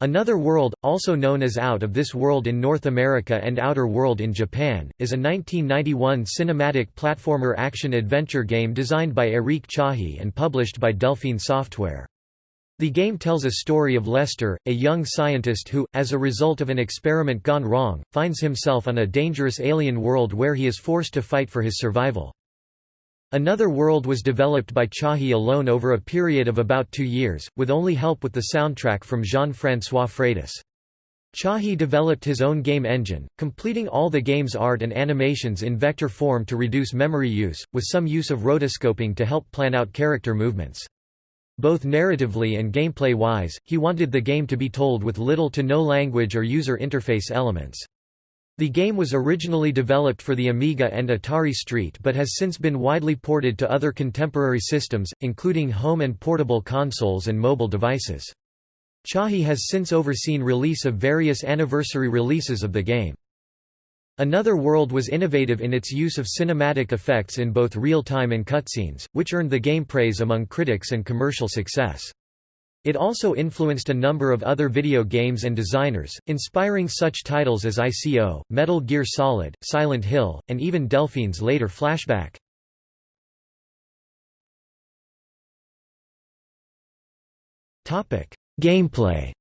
Another World, also known as Out of This World in North America and Outer World in Japan, is a 1991 cinematic platformer action-adventure game designed by Eric Chahi and published by Delphine Software. The game tells a story of Lester, a young scientist who, as a result of an experiment gone wrong, finds himself on a dangerous alien world where he is forced to fight for his survival. Another World was developed by Chahi alone over a period of about two years, with only help with the soundtrack from Jean-François Freitas. Chahi developed his own game engine, completing all the game's art and animations in vector form to reduce memory use, with some use of rotoscoping to help plan out character movements. Both narratively and gameplay-wise, he wanted the game to be told with little to no language or user interface elements. The game was originally developed for the Amiga and Atari ST but has since been widely ported to other contemporary systems, including home and portable consoles and mobile devices. Chahi has since overseen release of various anniversary releases of the game. Another World was innovative in its use of cinematic effects in both real-time and cutscenes, which earned the game praise among critics and commercial success. It also influenced a number of other video games and designers, inspiring such titles as ICO, Metal Gear Solid, Silent Hill, and even Delphine's later Flashback. Gameplay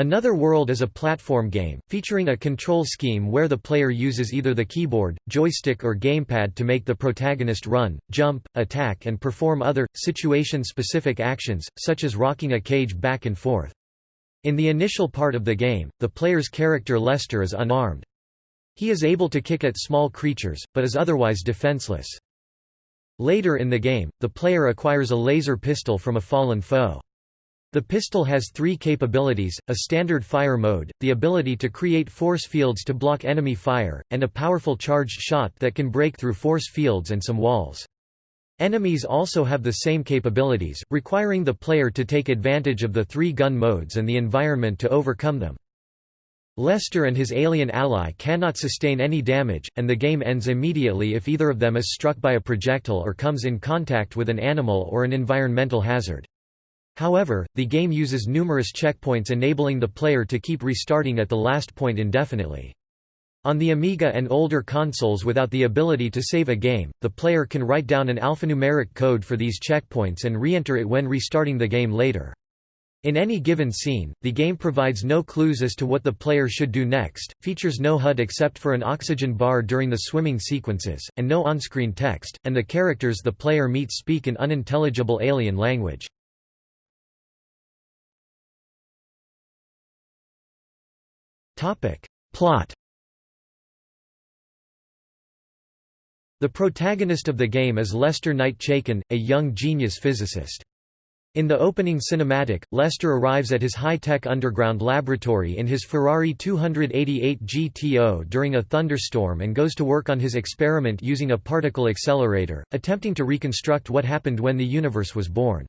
Another World is a platform game, featuring a control scheme where the player uses either the keyboard, joystick or gamepad to make the protagonist run, jump, attack and perform other, situation-specific actions, such as rocking a cage back and forth. In the initial part of the game, the player's character Lester is unarmed. He is able to kick at small creatures, but is otherwise defenseless. Later in the game, the player acquires a laser pistol from a fallen foe. The pistol has three capabilities, a standard fire mode, the ability to create force fields to block enemy fire, and a powerful charged shot that can break through force fields and some walls. Enemies also have the same capabilities, requiring the player to take advantage of the three gun modes and the environment to overcome them. Lester and his alien ally cannot sustain any damage, and the game ends immediately if either of them is struck by a projectile or comes in contact with an animal or an environmental hazard. However, the game uses numerous checkpoints enabling the player to keep restarting at the last point indefinitely. On the Amiga and older consoles without the ability to save a game, the player can write down an alphanumeric code for these checkpoints and re-enter it when restarting the game later. In any given scene, the game provides no clues as to what the player should do next, features no HUD except for an oxygen bar during the swimming sequences, and no on-screen text, and the characters the player meets speak an unintelligible alien language. Plot The protagonist of the game is Lester Knight Chaikin, a young genius physicist. In the opening cinematic, Lester arrives at his high-tech underground laboratory in his Ferrari 288 GTO during a thunderstorm and goes to work on his experiment using a particle accelerator, attempting to reconstruct what happened when the universe was born.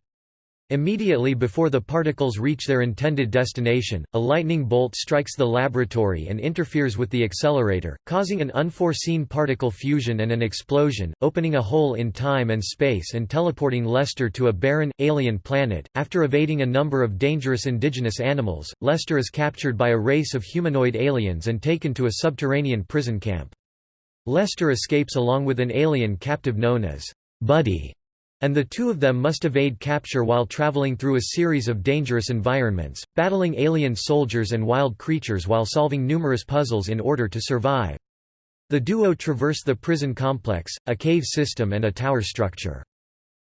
Immediately before the particles reach their intended destination, a lightning bolt strikes the laboratory and interferes with the accelerator, causing an unforeseen particle fusion and an explosion, opening a hole in time and space and teleporting Lester to a barren, alien planet. After evading a number of dangerous indigenous animals, Lester is captured by a race of humanoid aliens and taken to a subterranean prison camp. Lester escapes along with an alien captive known as Buddy and the two of them must evade capture while traveling through a series of dangerous environments, battling alien soldiers and wild creatures while solving numerous puzzles in order to survive. The duo traverse the prison complex, a cave system and a tower structure.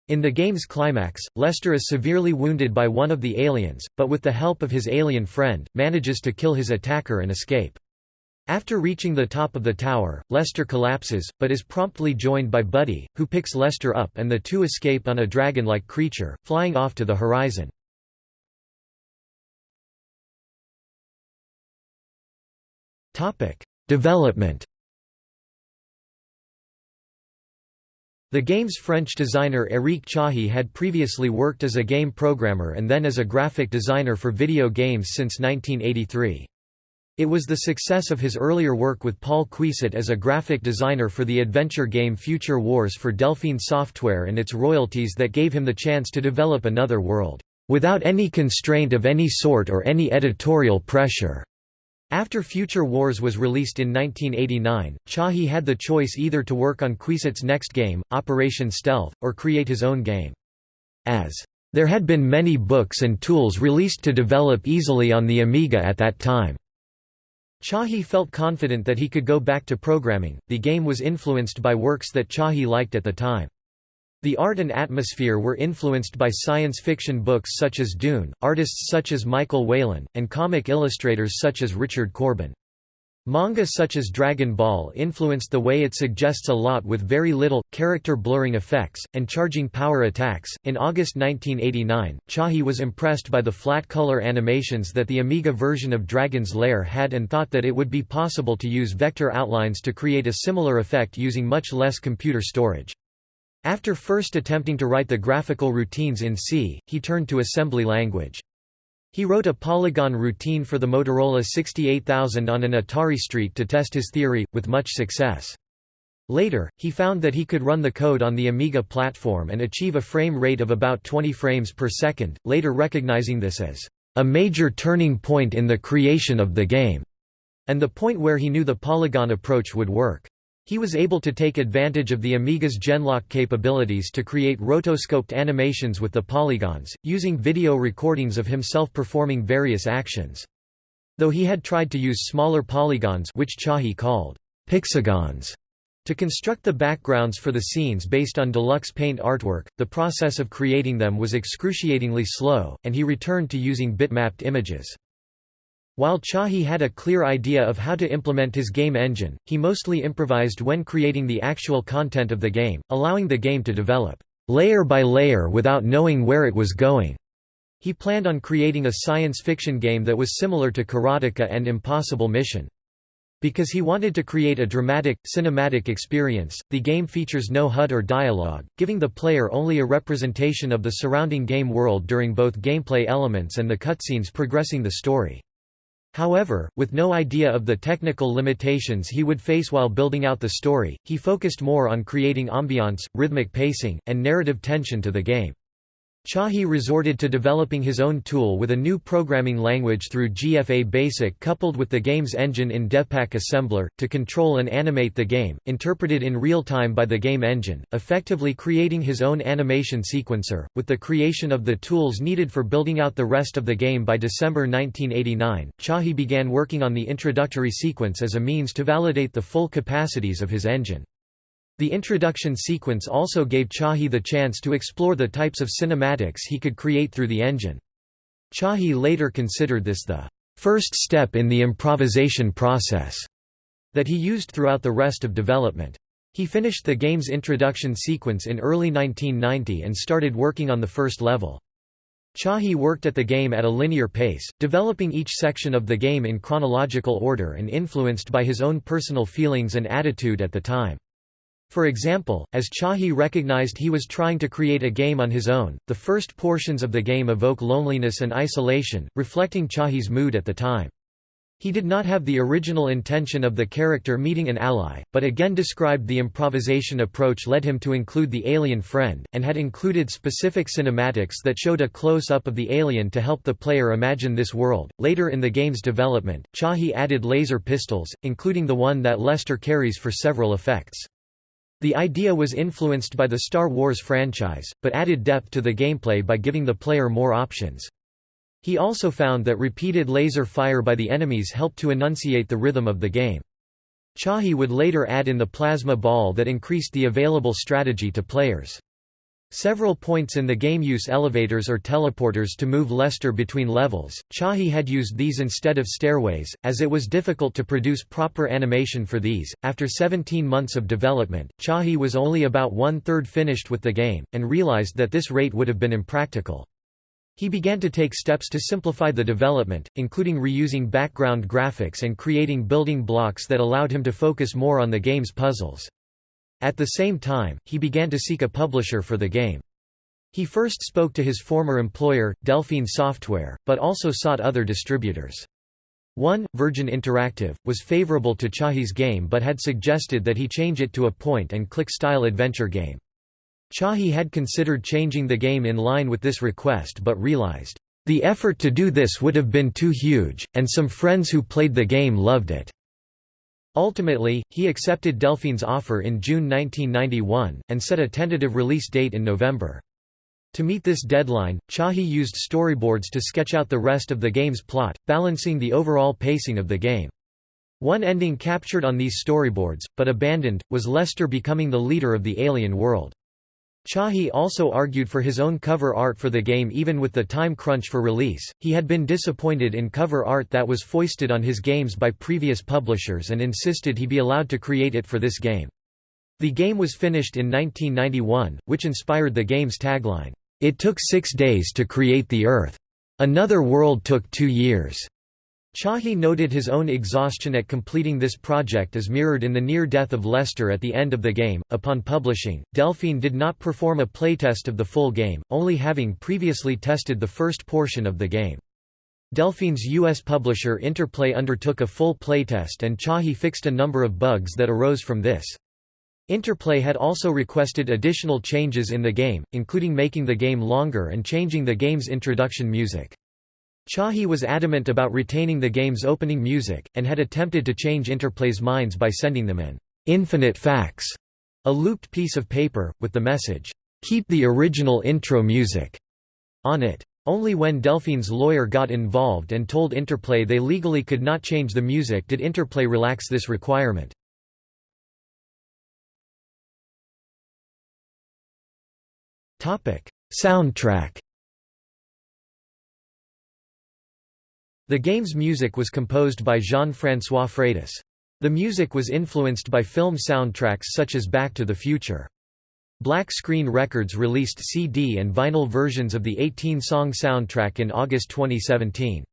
In the game's climax, Lester is severely wounded by one of the aliens, but with the help of his alien friend, manages to kill his attacker and escape. After reaching the top of the tower, Lester collapses, but is promptly joined by Buddy, who picks Lester up and the two escape on a dragon-like creature, flying off to the horizon. Development The game's French designer Éric Chahi had previously worked as a game programmer and then as a graphic designer for video games since 1983. It was the success of his earlier work with Paul Cuisset as a graphic designer for the adventure game Future Wars for Delphine Software and its royalties that gave him the chance to develop another world. without any constraint of any sort or any editorial pressure. After Future Wars was released in 1989, Chahi had the choice either to work on Cuisset's next game, Operation Stealth, or create his own game. As there had been many books and tools released to develop easily on the Amiga at that time. Chahi felt confident that he could go back to programming. The game was influenced by works that Chahi liked at the time. The art and atmosphere were influenced by science fiction books such as Dune, artists such as Michael Whelan, and comic illustrators such as Richard Corbin. Manga such as Dragon Ball influenced the way it suggests a lot with very little, character blurring effects, and charging power attacks. In August 1989, Chahi was impressed by the flat color animations that the Amiga version of Dragon's Lair had and thought that it would be possible to use vector outlines to create a similar effect using much less computer storage. After first attempting to write the graphical routines in C, he turned to assembly language. He wrote a polygon routine for the Motorola 68000 on an Atari ST to test his theory, with much success. Later, he found that he could run the code on the Amiga platform and achieve a frame rate of about 20 frames per second, later recognizing this as a major turning point in the creation of the game, and the point where he knew the polygon approach would work. He was able to take advantage of the Amiga's Genlock capabilities to create rotoscoped animations with the polygons, using video recordings of himself performing various actions. Though he had tried to use smaller polygons which Chahi called pixagons to construct the backgrounds for the scenes based on deluxe paint artwork, the process of creating them was excruciatingly slow, and he returned to using bitmapped images. While Chahi had a clear idea of how to implement his game engine, he mostly improvised when creating the actual content of the game, allowing the game to develop layer by layer without knowing where it was going. He planned on creating a science fiction game that was similar to Karateka and Impossible Mission. Because he wanted to create a dramatic, cinematic experience, the game features no HUD or dialogue, giving the player only a representation of the surrounding game world during both gameplay elements and the cutscenes progressing the story. However, with no idea of the technical limitations he would face while building out the story, he focused more on creating ambiance, rhythmic pacing, and narrative tension to the game. Chahi resorted to developing his own tool with a new programming language through GFA Basic coupled with the game's engine in DevPack Assembler, to control and animate the game, interpreted in real time by the game engine, effectively creating his own animation sequencer. With the creation of the tools needed for building out the rest of the game by December 1989, Chahi began working on the introductory sequence as a means to validate the full capacities of his engine. The introduction sequence also gave Chahi the chance to explore the types of cinematics he could create through the engine. Chahi later considered this the first step in the improvisation process that he used throughout the rest of development. He finished the game's introduction sequence in early 1990 and started working on the first level. Chahi worked at the game at a linear pace, developing each section of the game in chronological order and influenced by his own personal feelings and attitude at the time. For example, as Chahi recognized he was trying to create a game on his own, the first portions of the game evoke loneliness and isolation, reflecting Chahi's mood at the time. He did not have the original intention of the character meeting an ally, but again described the improvisation approach led him to include the alien friend, and had included specific cinematics that showed a close-up of the alien to help the player imagine this world. Later in the game's development, Chahi added laser pistols, including the one that Lester carries for several effects. The idea was influenced by the Star Wars franchise, but added depth to the gameplay by giving the player more options. He also found that repeated laser fire by the enemies helped to enunciate the rhythm of the game. Chahi would later add in the plasma ball that increased the available strategy to players. Several points in the game use elevators or teleporters to move Lester between levels. Chahi had used these instead of stairways, as it was difficult to produce proper animation for these. After 17 months of development, Chahi was only about one third finished with the game, and realized that this rate would have been impractical. He began to take steps to simplify the development, including reusing background graphics and creating building blocks that allowed him to focus more on the game's puzzles. At the same time, he began to seek a publisher for the game. He first spoke to his former employer, Delphine Software, but also sought other distributors. One, Virgin Interactive, was favorable to Chahi's game but had suggested that he change it to a point-and-click style adventure game. Chahi had considered changing the game in line with this request but realized, "...the effort to do this would have been too huge, and some friends who played the game loved it." Ultimately, he accepted Delphine's offer in June 1991, and set a tentative release date in November. To meet this deadline, Chahi used storyboards to sketch out the rest of the game's plot, balancing the overall pacing of the game. One ending captured on these storyboards, but abandoned, was Lester becoming the leader of the alien world. Chahi also argued for his own cover art for the game even with the time crunch for release. He had been disappointed in cover art that was foisted on his games by previous publishers and insisted he be allowed to create it for this game. The game was finished in 1991, which inspired the game's tagline, "It took 6 days to create the Earth. Another world took 2 years." Chahi noted his own exhaustion at completing this project as mirrored in the near death of Lester at the end of the game. Upon publishing, Delphine did not perform a playtest of the full game, only having previously tested the first portion of the game. Delphine's U.S. publisher Interplay undertook a full playtest and Chahi fixed a number of bugs that arose from this. Interplay had also requested additional changes in the game, including making the game longer and changing the game's introduction music. Chahi was adamant about retaining the game's opening music, and had attempted to change Interplay's minds by sending them an infinite fax, a looped piece of paper, with the message, "'Keep the original intro music' on it. Only when Delphine's lawyer got involved and told Interplay they legally could not change the music did Interplay relax this requirement. Soundtrack The game's music was composed by Jean-François Freitas. The music was influenced by film soundtracks such as Back to the Future. Black Screen Records released CD and vinyl versions of the 18-song soundtrack in August 2017.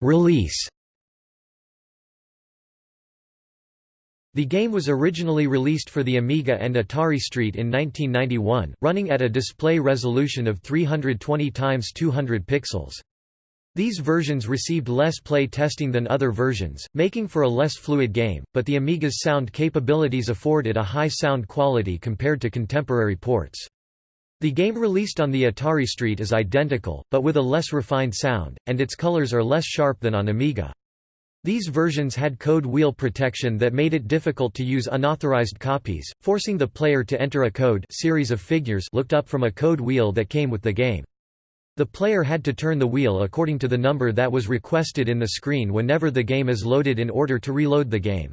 Release The game was originally released for the Amiga and Atari ST in 1991, running at a display resolution of 320 x 200 pixels. These versions received less play testing than other versions, making for a less fluid game, but the Amiga's sound capabilities afford it a high sound quality compared to contemporary ports. The game released on the Atari ST is identical, but with a less refined sound, and its colors are less sharp than on Amiga. These versions had code wheel protection that made it difficult to use unauthorized copies, forcing the player to enter a code series of figures looked up from a code wheel that came with the game. The player had to turn the wheel according to the number that was requested in the screen whenever the game is loaded in order to reload the game.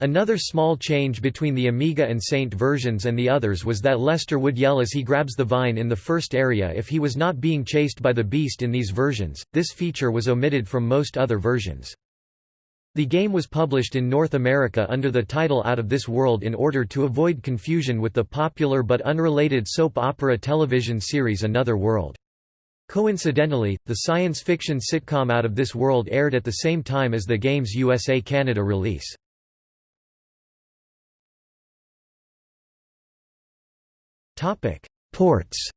Another small change between the Amiga and Saint versions and the others was that Lester would yell as he grabs the vine in the first area if he was not being chased by the beast in these versions. This feature was omitted from most other versions. The game was published in North America under the title Out of This World in order to avoid confusion with the popular but unrelated soap opera television series Another World. Coincidentally, the science fiction sitcom Out of This World aired at the same time as the game's USA-Canada release. Ports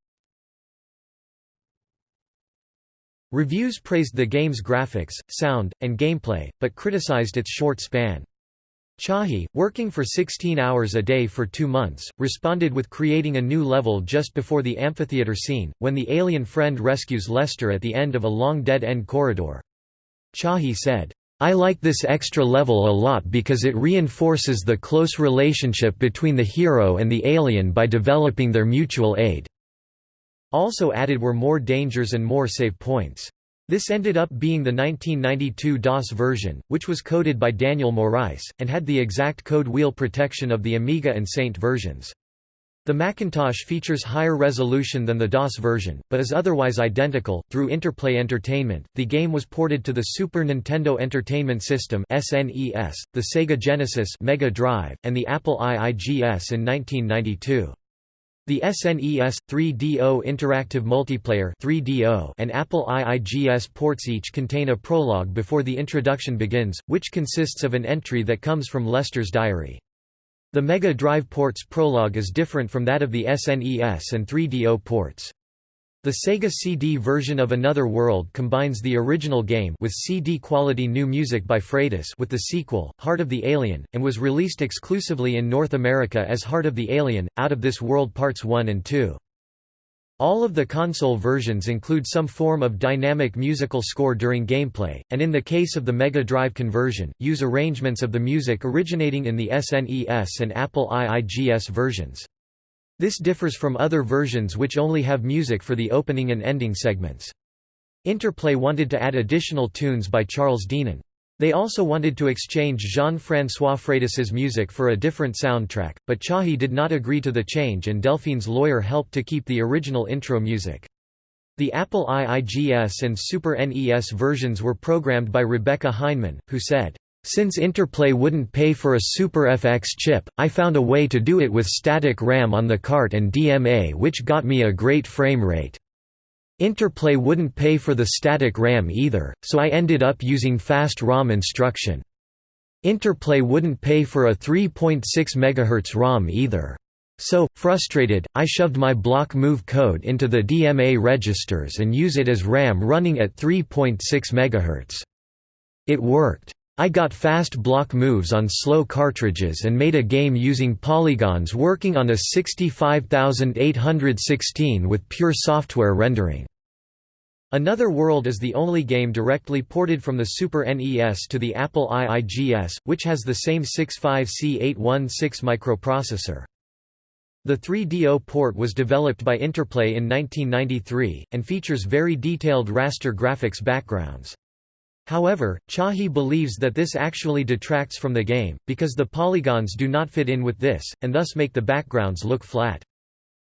Reviews praised the game's graphics, sound, and gameplay, but criticized its short span. Chahi, working for 16 hours a day for two months, responded with creating a new level just before the amphitheater scene, when the alien friend rescues Lester at the end of a long dead-end corridor. Chahi said, I like this extra level a lot because it reinforces the close relationship between the hero and the alien by developing their mutual aid. Also added were more dangers and more save points. This ended up being the 1992 DOS version, which was coded by Daniel Morais, and had the exact code wheel protection of the Amiga and Saint versions. The Macintosh features higher resolution than the DOS version, but is otherwise identical. Through Interplay Entertainment, the game was ported to the Super Nintendo Entertainment System (SNES), the Sega Genesis Mega Drive, and the Apple IIGS in 1992. The SNES 3DO Interactive Multiplayer 3DO and Apple IIGS ports each contain a prologue before the introduction begins, which consists of an entry that comes from Lester's diary. The Mega Drive port's prologue is different from that of the SNES and 3DO ports. The Sega CD version of Another World combines the original game with CD-quality new music by Freitas with the sequel, Heart of the Alien, and was released exclusively in North America as Heart of the Alien, Out of This World Parts 1 and 2. All of the console versions include some form of dynamic musical score during gameplay, and in the case of the Mega Drive conversion, use arrangements of the music originating in the SNES and Apple IIGS versions. This differs from other versions which only have music for the opening and ending segments. Interplay wanted to add additional tunes by Charles Deenen. They also wanted to exchange Jean-François Freitas's music for a different soundtrack, but Chahi did not agree to the change and Delphine's lawyer helped to keep the original intro music. The Apple IIGS and Super NES versions were programmed by Rebecca Heinemann, who said, since Interplay wouldn't pay for a Super FX chip, I found a way to do it with static RAM on the cart and DMA which got me a great frame rate. Interplay wouldn't pay for the static RAM either, so I ended up using fast ROM instruction. Interplay wouldn't pay for a 3.6 MHz ROM either. So, frustrated, I shoved my block move code into the DMA registers and use it as RAM running at 3.6 MHz. It worked. I got fast block moves on slow cartridges and made a game using polygons working on a 65816 with pure software rendering. Another World is the only game directly ported from the Super NES to the Apple IIGS, which has the same 65C816 microprocessor. The 3DO port was developed by Interplay in 1993, and features very detailed raster graphics backgrounds. However, Chahi believes that this actually detracts from the game, because the polygons do not fit in with this, and thus make the backgrounds look flat.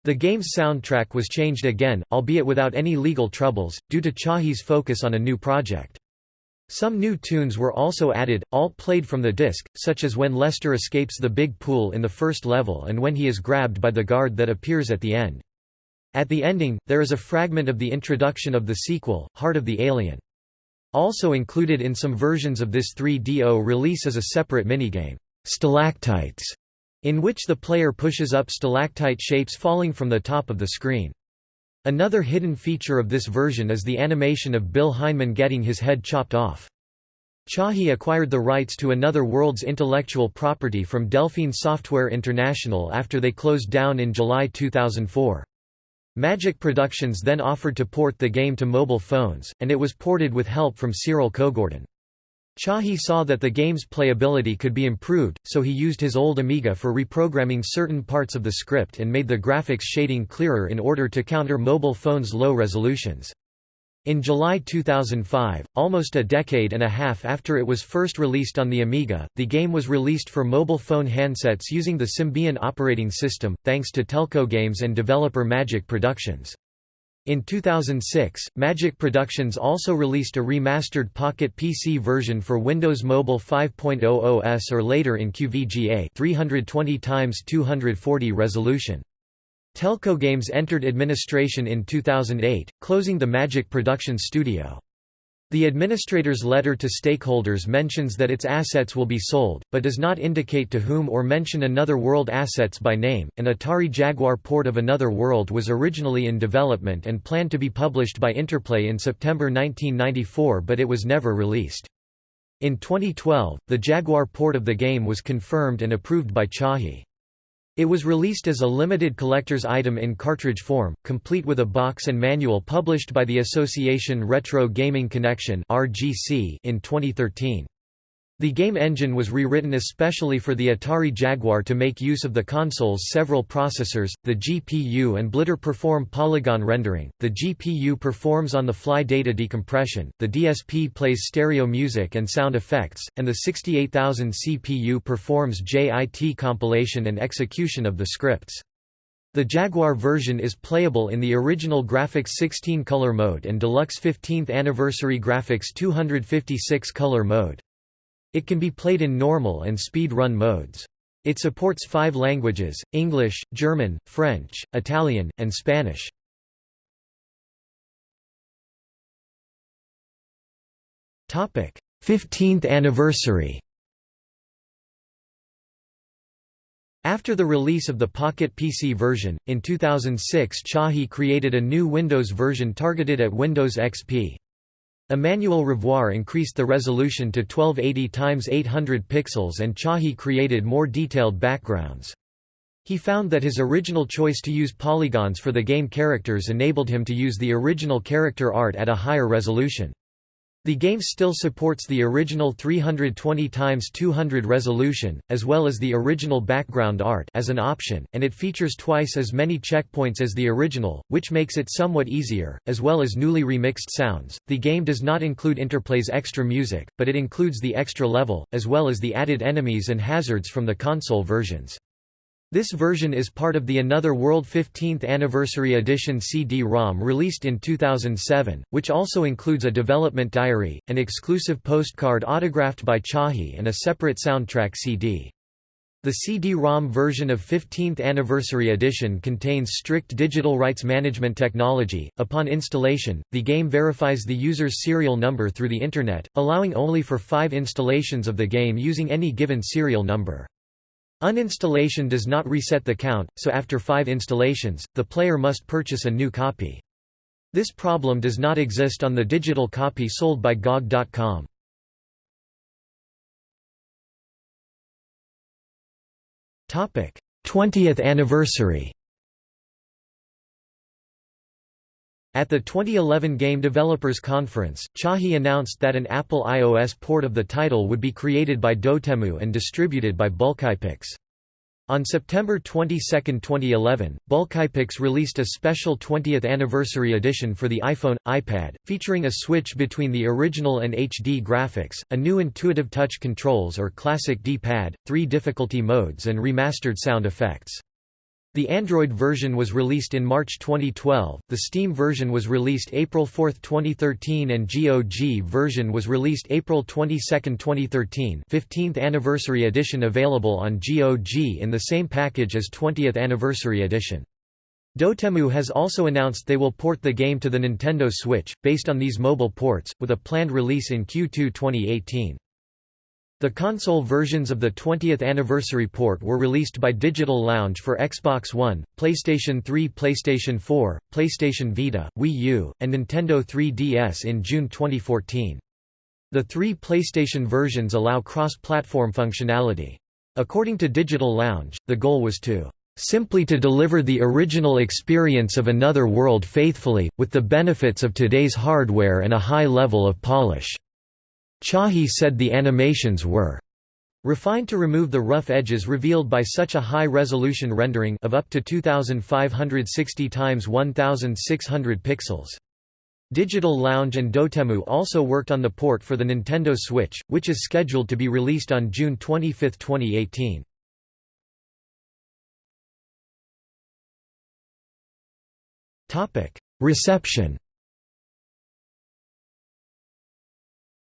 The game's soundtrack was changed again, albeit without any legal troubles, due to Chahi's focus on a new project. Some new tunes were also added, all played from the disc, such as when Lester escapes the big pool in the first level and when he is grabbed by the guard that appears at the end. At the ending, there is a fragment of the introduction of the sequel, Heart of the Alien. Also included in some versions of this 3DO release is a separate minigame, Stalactites, in which the player pushes up stalactite shapes falling from the top of the screen. Another hidden feature of this version is the animation of Bill Heinemann getting his head chopped off. Chahi acquired the rights to Another World's intellectual property from Delphine Software International after they closed down in July 2004. Magic Productions then offered to port the game to mobile phones, and it was ported with help from Cyril Cogordan. Chahi saw that the game's playability could be improved, so he used his old Amiga for reprogramming certain parts of the script and made the graphics shading clearer in order to counter mobile phones' low resolutions. In July 2005, almost a decade and a half after it was first released on the Amiga, the game was released for mobile phone handsets using the Symbian operating system, thanks to Telco Games and developer Magic Productions. In 2006, Magic Productions also released a remastered Pocket PC version for Windows Mobile 5.0 OS or later in QVGA 320x240 resolution. Telco Games entered administration in 2008, closing the Magic Production studio. The administrator's letter to stakeholders mentions that its assets will be sold, but does not indicate to whom or mention Another World assets by name. An Atari Jaguar port of Another World was originally in development and planned to be published by Interplay in September 1994 but it was never released. In 2012, the Jaguar port of the game was confirmed and approved by Chahi. It was released as a limited collector's item in cartridge form, complete with a box and manual published by the Association Retro Gaming Connection in 2013. The game engine was rewritten especially for the Atari Jaguar to make use of the console's several processors. The GPU and Blitter perform polygon rendering, the GPU performs on the fly data decompression, the DSP plays stereo music and sound effects, and the 68000 CPU performs JIT compilation and execution of the scripts. The Jaguar version is playable in the original graphics 16 color mode and deluxe 15th anniversary graphics 256 color mode. It can be played in normal and speed run modes. It supports five languages, English, German, French, Italian, and Spanish. Topic: 15th anniversary. After the release of the Pocket PC version, in 2006 Chahi created a new Windows version targeted at Windows XP. Emmanuel Rivoire increased the resolution to 1280 x 800 pixels and Chahi created more detailed backgrounds. He found that his original choice to use polygons for the game characters enabled him to use the original character art at a higher resolution. The game still supports the original 320 x 200 resolution, as well as the original background art as an option, and it features twice as many checkpoints as the original, which makes it somewhat easier, as well as newly remixed sounds. The game does not include Interplay's extra music, but it includes the extra level, as well as the added enemies and hazards from the console versions. This version is part of the Another World 15th Anniversary Edition CD-ROM released in 2007, which also includes a development diary, an exclusive postcard autographed by Chahi and a separate soundtrack CD. The CD-ROM version of 15th Anniversary Edition contains strict digital rights management technology. Upon installation, the game verifies the user's serial number through the Internet, allowing only for five installations of the game using any given serial number. Uninstallation does not reset the count, so after five installations, the player must purchase a new copy. This problem does not exist on the digital copy sold by GOG.com. Topic: 20th anniversary. At the 2011 Game Developers Conference, Chahi announced that an Apple iOS port of the title would be created by Dotemu and distributed by BulkyPix. On September 22, 2011, BulkyPix released a special 20th anniversary edition for the iPhone, iPad, featuring a switch between the original and HD graphics, a new intuitive touch controls or classic D-pad, three difficulty modes and remastered sound effects. The Android version was released in March 2012, the Steam version was released April 4, 2013 and GOG version was released April 22, 2013 15th Anniversary Edition available on GOG in the same package as 20th Anniversary Edition. Dotemu has also announced they will port the game to the Nintendo Switch, based on these mobile ports, with a planned release in Q2 2018. The console versions of the 20th anniversary port were released by Digital Lounge for Xbox One, PlayStation 3 PlayStation 4, PlayStation Vita, Wii U, and Nintendo 3DS in June 2014. The three PlayStation versions allow cross-platform functionality. According to Digital Lounge, the goal was to simply to deliver the original experience of another world faithfully, with the benefits of today's hardware and a high level of polish. Chahi said the animations were refined to remove the rough edges revealed by such a high-resolution rendering of up to 2560 x 1600 pixels. Digital Lounge and Dotemu also worked on the port for the Nintendo Switch, which is scheduled to be released on June 25, 2018. Reception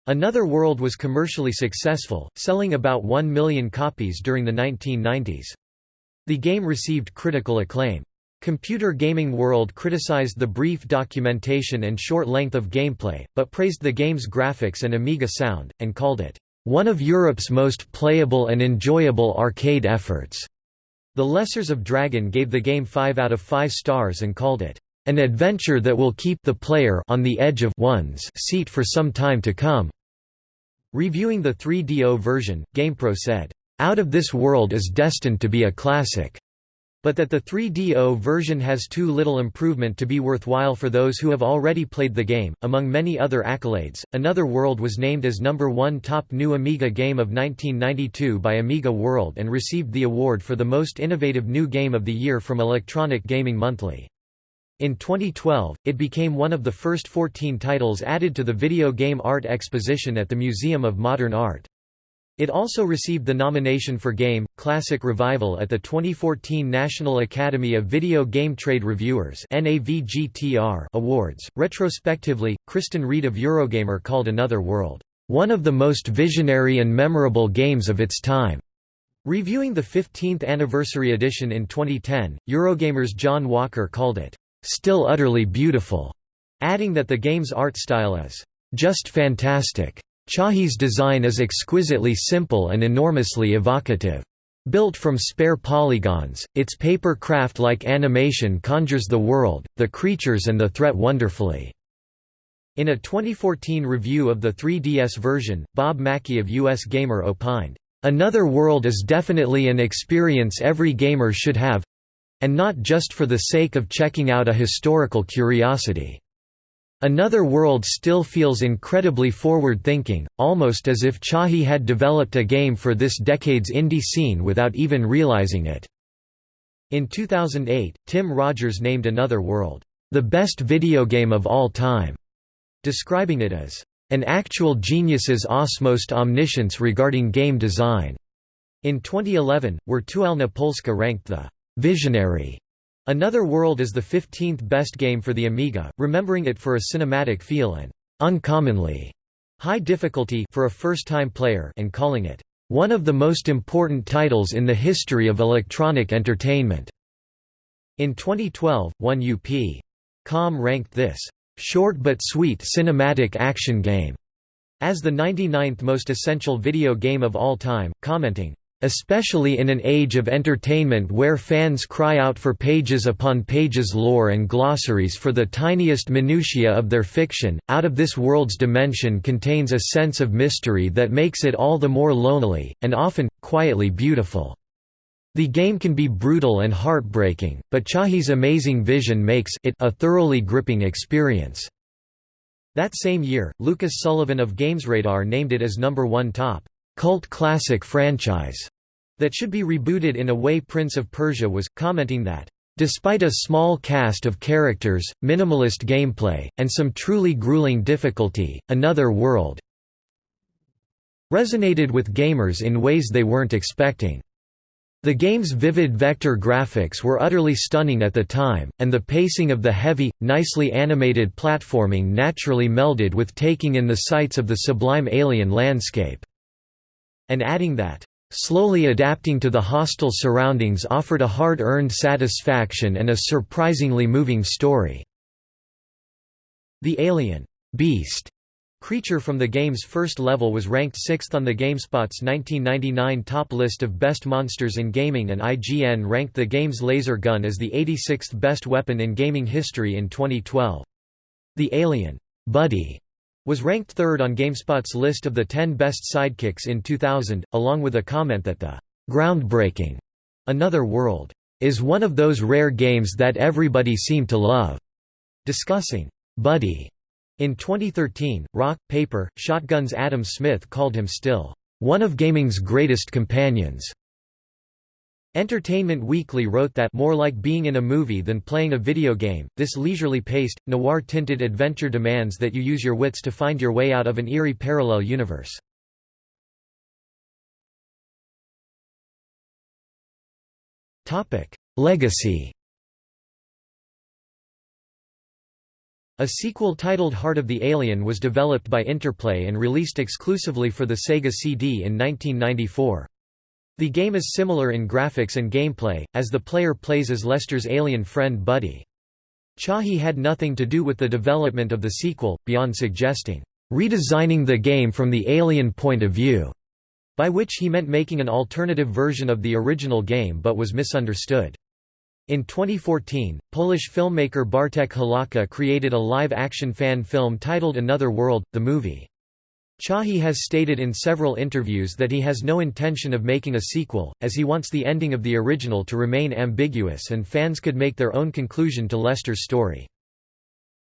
Another World was commercially successful, selling about 1 million copies during the 1990s. The game received critical acclaim. Computer Gaming World criticized the brief documentation and short length of gameplay, but praised the game's graphics and Amiga sound, and called it, "...one of Europe's most playable and enjoyable arcade efforts." The Lessers of Dragon gave the game 5 out of 5 stars and called it, "...an adventure that will keep the player on the edge of one's seat for some time to come." Reviewing the 3DO version, GamePro said, "...out of this world is destined to be a classic." but that the 3DO version has too little improvement to be worthwhile for those who have already played the game. Among many other accolades, Another World was named as number 1 top new Amiga game of 1992 by Amiga World and received the award for the most innovative new game of the year from Electronic Gaming Monthly. In 2012, it became one of the first 14 titles added to the Video Game Art Exposition at the Museum of Modern Art. It also received the nomination for Game, Classic Revival at the 2014 National Academy of Video Game Trade Reviewers Awards. Retrospectively, Kristan Reed of Eurogamer called Another World, one of the most visionary and memorable games of its time. Reviewing the 15th anniversary edition in 2010, Eurogamer's John Walker called it, still utterly beautiful, adding that the game's art style is just fantastic. Chahi's design is exquisitely simple and enormously evocative. Built from spare polygons, its paper craft-like animation conjures the world, the creatures and the threat wonderfully." In a 2014 review of the 3DS version, Bob Mackey of US Gamer opined, "...another world is definitely an experience every gamer should have—and not just for the sake of checking out a historical curiosity." Another World still feels incredibly forward-thinking, almost as if Chahi had developed a game for this decade's indie scene without even realizing it. In 2008, Tim Rogers named Another World, "...the best video game of all time", describing it as, "...an actual genius's osmost omniscience regarding game design." In 2011, Wirtualna Polska ranked the "...visionary." Another World is the 15th best game for the Amiga, remembering it for a cinematic feel and uncommonly high difficulty for a first-time player and calling it one of the most important titles in the history of electronic entertainment. In 2012, 1UP.com ranked this short but sweet cinematic action game as the 99th most essential video game of all time, commenting, Especially in an age of entertainment where fans cry out for pages upon pages lore and glossaries for the tiniest minutiae of their fiction, Out of This World's dimension contains a sense of mystery that makes it all the more lonely, and often, quietly beautiful. The game can be brutal and heartbreaking, but Chahi's amazing vision makes it a thoroughly gripping experience. That same year, Lucas Sullivan of GamesRadar named it as number one top cult classic franchise that should be rebooted in a way Prince of Persia was, commenting that, Despite a small cast of characters, minimalist gameplay, and some truly grueling difficulty, Another World resonated with gamers in ways they weren't expecting. The game's vivid vector graphics were utterly stunning at the time, and the pacing of the heavy, nicely animated platforming naturally melded with taking in the sights of the sublime alien landscape and adding that, "...slowly adapting to the hostile surroundings offered a hard-earned satisfaction and a surprisingly moving story." The alien, beast, creature from the game's first level was ranked 6th on the GameSpot's 1999 top list of best monsters in gaming and IGN ranked the game's laser gun as the 86th best weapon in gaming history in 2012. The alien, Buddy, was ranked third on GameSpot's list of the 10 best sidekicks in 2000, along with a comment that the groundbreaking Another World is one of those rare games that everybody seemed to love. Discussing Buddy in 2013, Rock, Paper, Shotgun's Adam Smith called him still one of gaming's greatest companions. Entertainment Weekly wrote that more like being in a movie than playing a video game, this leisurely paced, noir-tinted adventure demands that you use your wits to find your way out of an eerie parallel universe. Legacy A sequel titled Heart of the Alien was developed by Interplay and released exclusively for the Sega CD in 1994. The game is similar in graphics and gameplay, as the player plays as Lester's alien friend Buddy. Chahi had nothing to do with the development of the sequel, beyond suggesting, "...redesigning the game from the alien point of view", by which he meant making an alternative version of the original game but was misunderstood. In 2014, Polish filmmaker Bartek Halaka created a live-action fan film titled Another World, the movie. Chahi has stated in several interviews that he has no intention of making a sequel, as he wants the ending of the original to remain ambiguous and fans could make their own conclusion to Lester's story.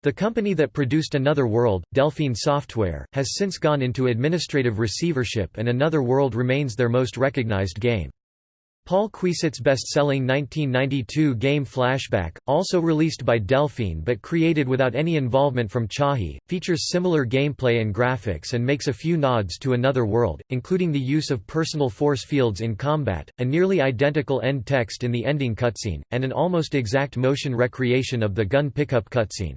The company that produced Another World, Delphine Software, has since gone into administrative receivership and Another World remains their most recognized game. Paul Cuisset's best-selling 1992 game Flashback, also released by Delphine but created without any involvement from Chahi, features similar gameplay and graphics and makes a few nods to Another World, including the use of personal force fields in combat, a nearly identical end text in the ending cutscene, and an almost exact motion recreation of the gun pickup cutscene.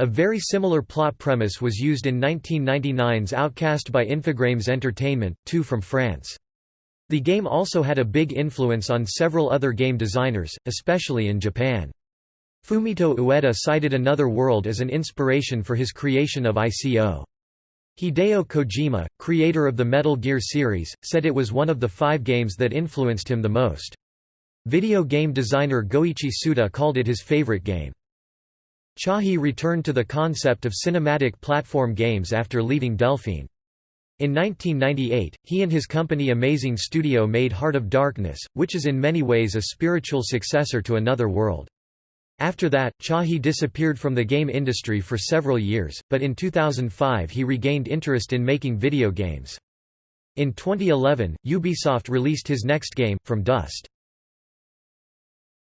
A very similar plot premise was used in 1999's Outcast by Infogrames Entertainment, 2 from France. The game also had a big influence on several other game designers, especially in Japan. Fumito Ueda cited Another World as an inspiration for his creation of ICO. Hideo Kojima, creator of the Metal Gear series, said it was one of the five games that influenced him the most. Video game designer Goichi Suda called it his favorite game. Chahi returned to the concept of cinematic platform games after leaving Delphine. In 1998, he and his company Amazing Studio made Heart of Darkness, which is in many ways a spiritual successor to Another World. After that, Chahi disappeared from the game industry for several years, but in 2005 he regained interest in making video games. In 2011, Ubisoft released his next game, From Dust.